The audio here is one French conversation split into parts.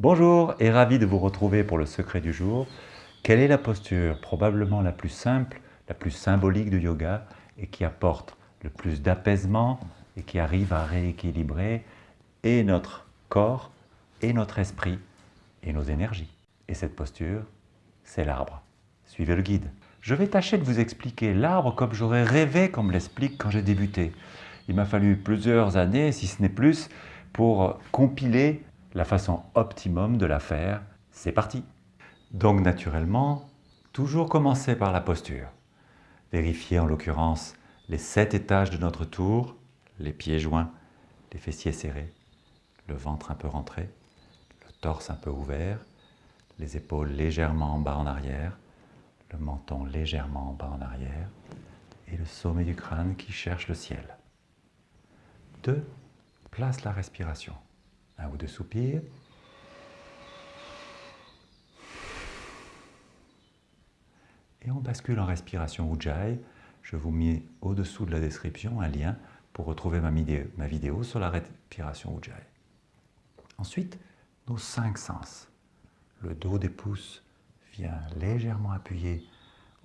Bonjour et ravi de vous retrouver pour le secret du jour. Quelle est la posture probablement la plus simple, la plus symbolique du yoga et qui apporte le plus d'apaisement et qui arrive à rééquilibrer et notre corps et notre esprit et nos énergies? Et cette posture, c'est l'arbre. Suivez le guide. Je vais tâcher de vous expliquer l'arbre comme j'aurais rêvé qu'on me l'explique quand j'ai débuté. Il m'a fallu plusieurs années, si ce n'est plus, pour compiler la façon optimum de la faire. C'est parti Donc naturellement, toujours commencer par la posture. Vérifier en l'occurrence les sept étages de notre tour, les pieds joints, les fessiers serrés, le ventre un peu rentré, le torse un peu ouvert, les épaules légèrement en bas en arrière, le menton légèrement en bas en arrière et le sommet du crâne qui cherche le ciel. 2. Place la respiration. Un ou deux soupirs. Et on bascule en respiration Ujjayi. Je vous mets au-dessous de la description un lien pour retrouver ma vidéo, ma vidéo sur la respiration Ujjayi. Ensuite, nos cinq sens. Le dos des pouces vient légèrement appuyer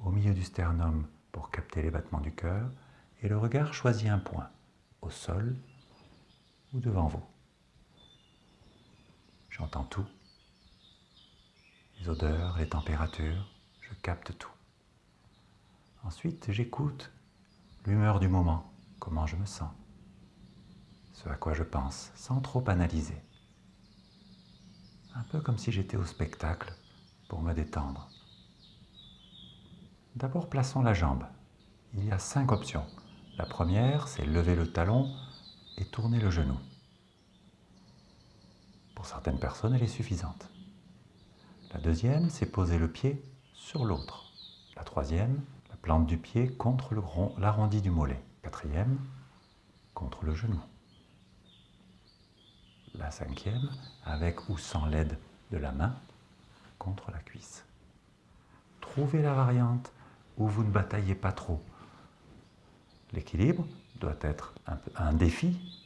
au milieu du sternum pour capter les battements du cœur et le regard choisit un point, au sol ou devant vous. J'entends tout, les odeurs, les températures, je capte tout. Ensuite, j'écoute l'humeur du moment, comment je me sens, ce à quoi je pense, sans trop analyser. Un peu comme si j'étais au spectacle pour me détendre. D'abord, plaçons la jambe. Il y a cinq options. La première, c'est lever le talon et tourner le genou. Pour certaines personnes, elle est suffisante. La deuxième, c'est poser le pied sur l'autre. La troisième, la plante du pied contre l'arrondi du mollet. Quatrième, contre le genou. La cinquième, avec ou sans l'aide de la main, contre la cuisse. Trouvez la variante où vous ne bataillez pas trop. L'équilibre doit être un, un défi,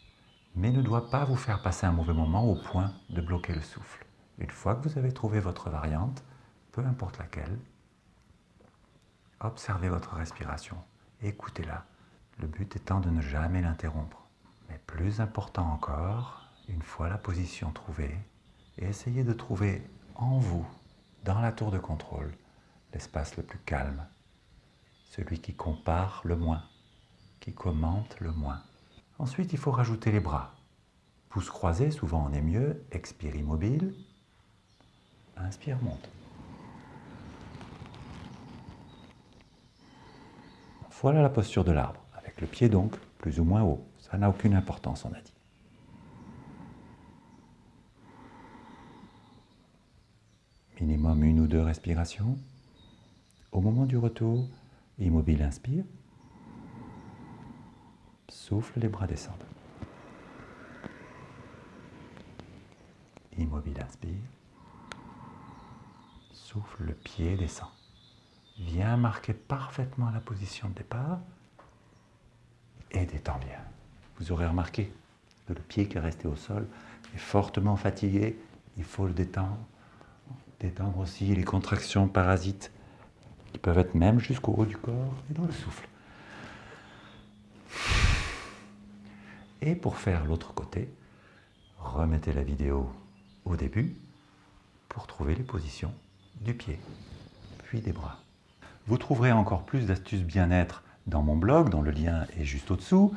mais ne doit pas vous faire passer un mauvais moment au point de bloquer le souffle. Une fois que vous avez trouvé votre variante, peu importe laquelle, observez votre respiration, écoutez-la, le but étant de ne jamais l'interrompre. Mais plus important encore, une fois la position trouvée, essayez de trouver en vous dans la tour de contrôle, l'espace le plus calme, celui qui compare le moins, qui commente le moins. Ensuite, il faut rajouter les bras. Pouces croisés, souvent on est mieux, expire immobile, inspire, monte. Voilà la posture de l'arbre, avec le pied donc plus ou moins haut. Ça n'a aucune importance, on a dit. minimum une ou deux respirations. Au moment du retour, immobile inspire, souffle, les bras descendent. Immobile inspire, souffle, le pied descend. Viens marquer parfaitement la position de départ et détends bien. Vous aurez remarqué que le pied qui est resté au sol est fortement fatigué, il faut le détendre détendre aussi les contractions parasites qui peuvent être même jusqu'au haut du corps et dans le souffle. Et pour faire l'autre côté, remettez la vidéo au début pour trouver les positions du pied, puis des bras. Vous trouverez encore plus d'astuces bien-être dans mon blog, dont le lien est juste au-dessous.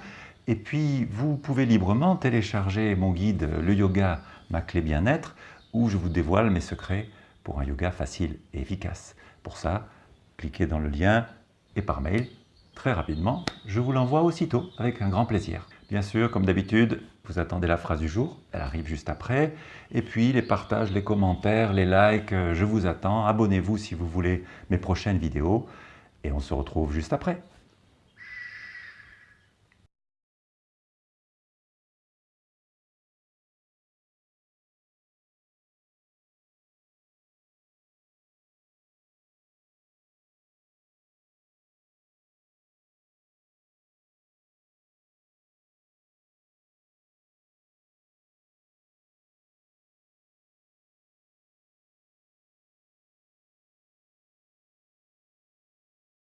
Et puis, vous pouvez librement télécharger mon guide « Le yoga, ma clé bien-être » où je vous dévoile mes secrets pour un yoga facile et efficace. Pour ça, cliquez dans le lien et par mail, très rapidement, je vous l'envoie aussitôt avec un grand plaisir. Bien sûr, comme d'habitude, vous attendez la phrase du jour, elle arrive juste après. Et puis les partages, les commentaires, les likes, je vous attends. Abonnez-vous si vous voulez mes prochaines vidéos. Et on se retrouve juste après.